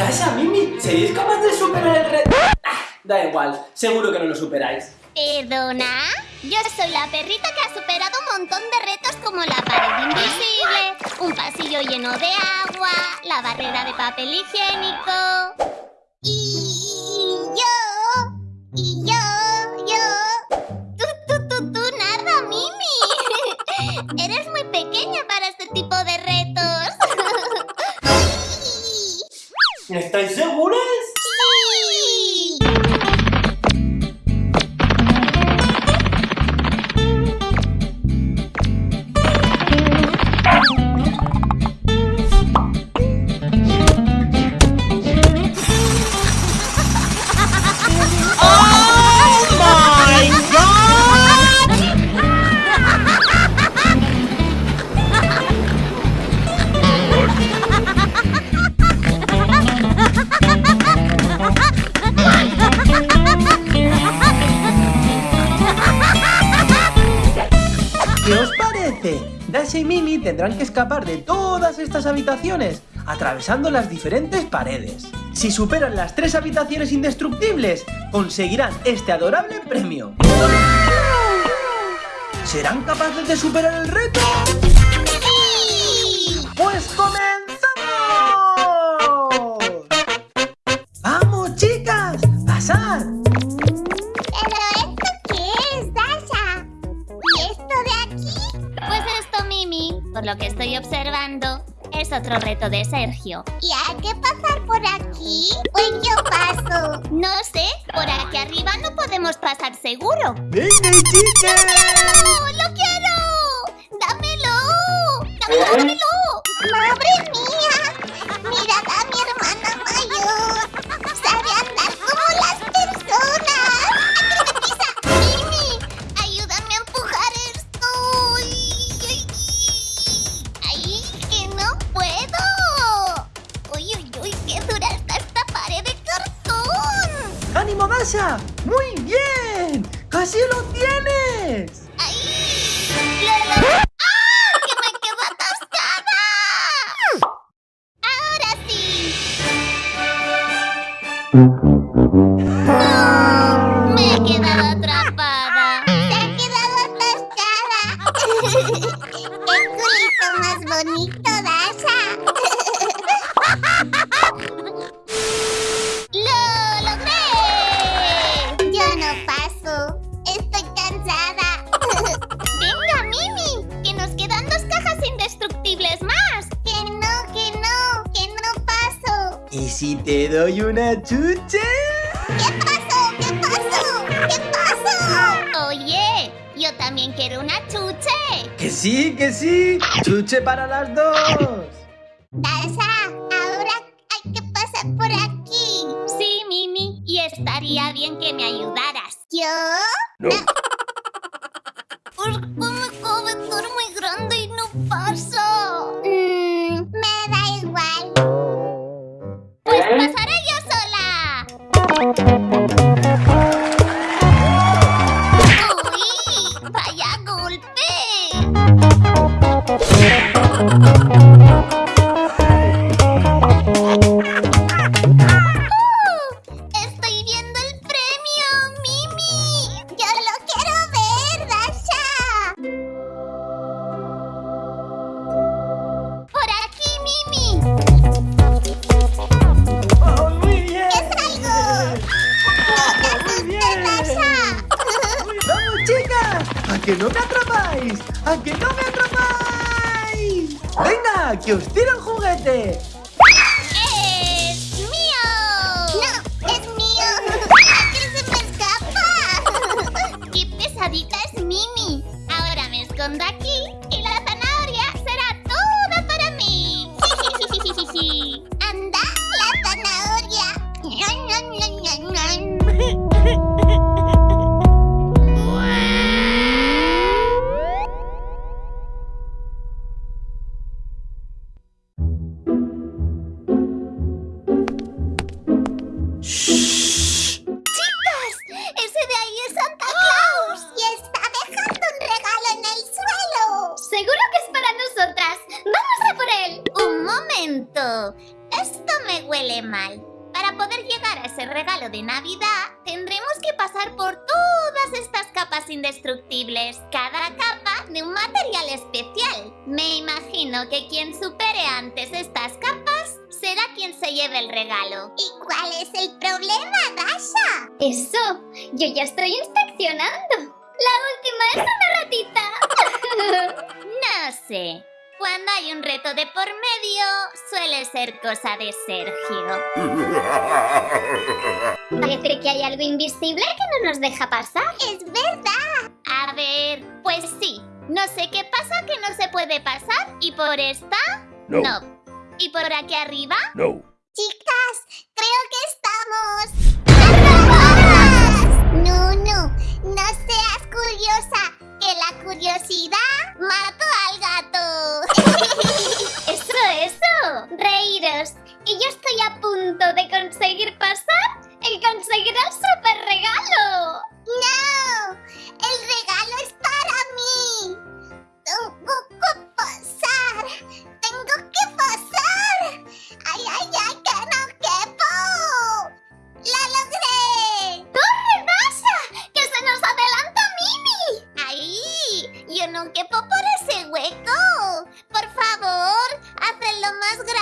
Dasha, Mimi, ¿seréis capaz de superar el reto? Ah, da igual, seguro que no lo superáis. ¿Perdona? Yo soy la perrita que ha superado un montón de retos como la pared invisible, un pasillo lleno de agua, la barrera de papel higiénico... tendrán que escapar de todas estas habitaciones, atravesando las diferentes paredes. Si superan las tres habitaciones indestructibles, conseguirán este adorable premio. ¿Serán capaces de superar el reto? ¡Pues comenzamos! Lo que estoy observando, es otro reto de Sergio. ¿Y hay que pasar por aquí? Pues yo paso. No sé, por aquí arriba no podemos pasar seguro. ¡Venga, chicas! ¡No, lo quiero! ¡Dámelo! ¡Dámelo, dámelo! ¡Madre mía! ¡Muy bien! ¡Casi lo tienes! Si te doy una chuche? ¿Qué pasó? ¿Qué pasó? ¿Qué pasó? Oye, yo también quiero una chuche. ¡Que sí, que sí! ¡Chuche para las dos! Dasha, ahora hay que pasar por aquí. Sí, Mimi, y estaría bien que me ayudaras. ¿Yo? No. ¿Por qué mi cabeza es muy grande y no paso? ¡A que no me atrapáis! ¡Venga, que os tiro el juguete! ¡Chicas! ¡Ese de ahí es Santa Claus! ¡Y está dejando un regalo en el suelo! ¡Seguro que es para nosotras! ¡Vamos a por él! ¡Un momento! Esto me huele mal. Para poder llegar a ese regalo de Navidad, tendremos que pasar por todas estas capas indestructibles, cada capa de un material especial. Me imagino que quien supere antes estas capas será quien se lleve el regalo. ¿Y cuál es el problema, Dasha? Eso, yo ya estoy inspeccionando. La última es una ratita. No sé. Cuando hay un reto de por medio, suele ser cosa de Sergio. Parece que hay algo invisible que no nos deja pasar. Es verdad. A ver, pues sí. No sé qué pasa que no se puede pasar. ¿Y por esta? No. ¿Y por aquí arriba? No. Chicas, creo que estamos... ¡Atrapadas! No, no, no seas curiosa, que la curiosidad mató al gato. Eso, eso. Reíros. Y yo estoy a punto de más grande.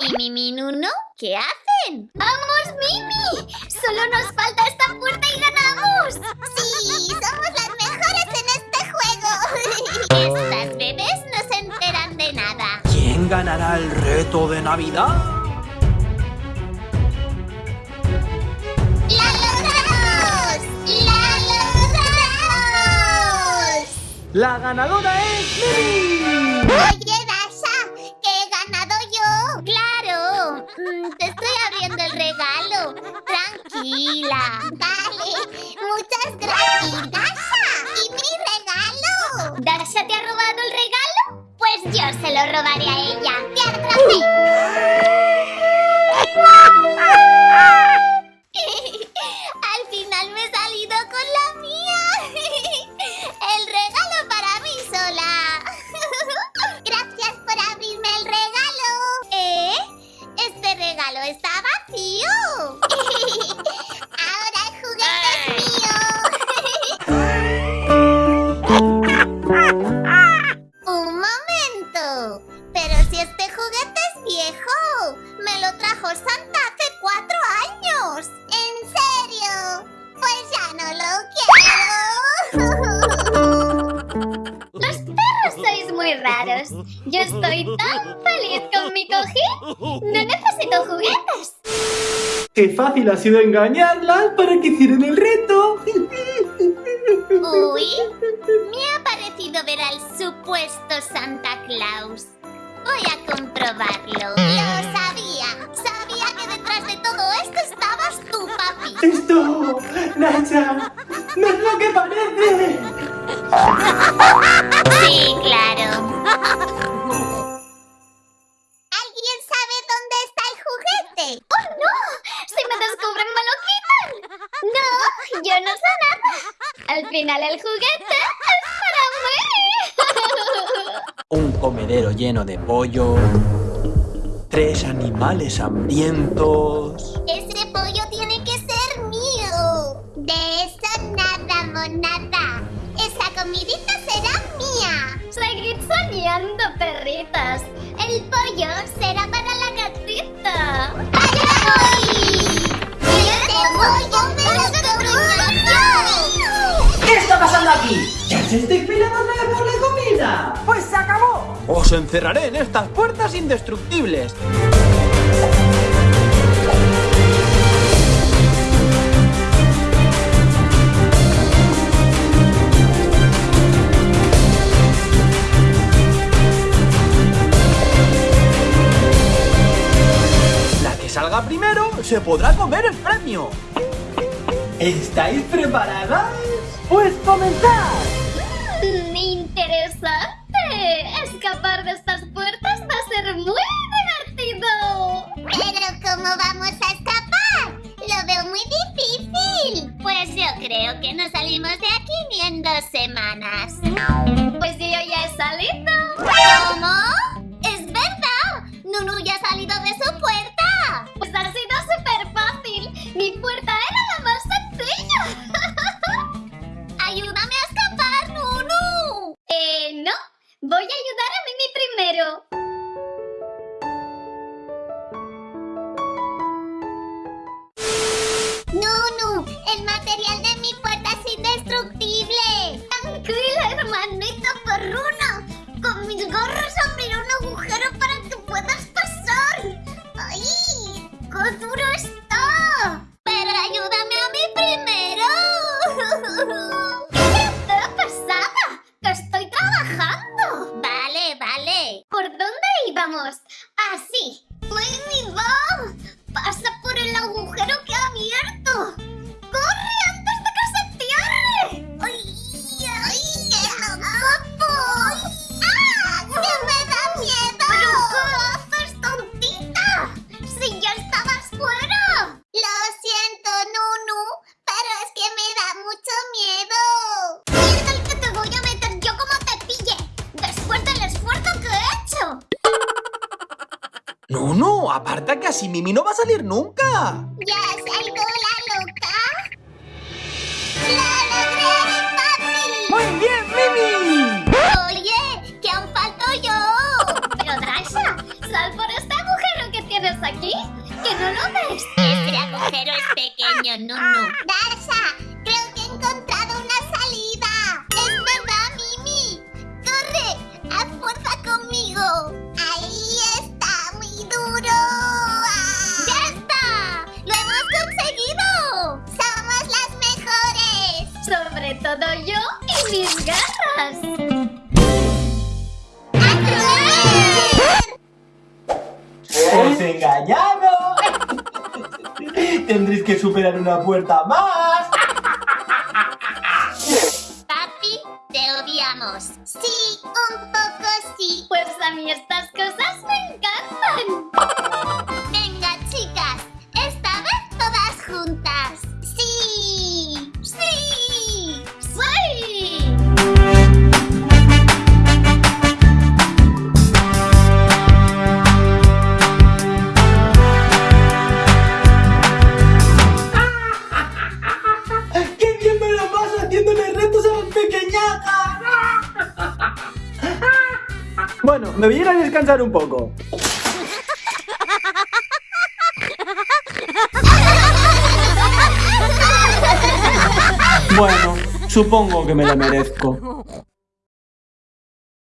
¿Y mi Minuno? ¿Qué hacen? ¡Vamos, Mimi! ¡Solo nos falta esta puerta y ganamos! ¡Sí! ¡Somos las mejores en este juego! Estas bebés no se enteran de nada. ¿Quién ganará el reto de Navidad? ¡La logramos! ¡La logramos! La ganadora es Mimi. Oye, Tranquila. Vale, muchas gracias. Dasha, ¿y mi regalo? ¿Dasha te ha robado el regalo? Pues yo se lo robaré a ella. Raros. Yo estoy tan feliz con mi cojín. No necesito juguetes. Qué fácil ha sido engañarlas para que hicieran el reto. Uy, me ha parecido ver al supuesto Santa Claus. Voy a comprobarlo. Lo sabía. Sabía que detrás de todo esto estabas tú, papi. Esto, Nacha, no es lo que parece. Sí, claro. Final el juguete para. Un comedero lleno de pollo. Tres animales hambrientos. Estáis vez por la comida? ¡Pues se acabó! Os encerraré en estas puertas indestructibles. La que salga primero se podrá comer el premio. ¿Estáis preparadas? Pues comenzad. Mm, interesante. Escapar de estas puertas va a ser muy divertido. Pero ¿cómo vamos a escapar? Lo veo muy difícil. Pues yo creo que no salimos de aquí ni en dos semanas. Pues yo ya he salido. No, no, aparta que así Mimi no va a salir nunca. ¿Ya ido la loca? ¡Lo logré, papi! ¡Muy bien, Mimi! ¡Oye! ¡Que aún falto yo! Pero Dasha, sal por este agujero que tienes aquí. ¿Que no lo ves? Este agujero es pequeño, Nunu. Dasha, creo todo yo y mis garras. ¡A correr! ¡Os he engañado! Tendréis que superar una puerta más. Papi, te odiamos. Sí, un poco sí. Pues a mí estas me voy a ir a descansar un poco. Bueno, supongo que me lo merezco.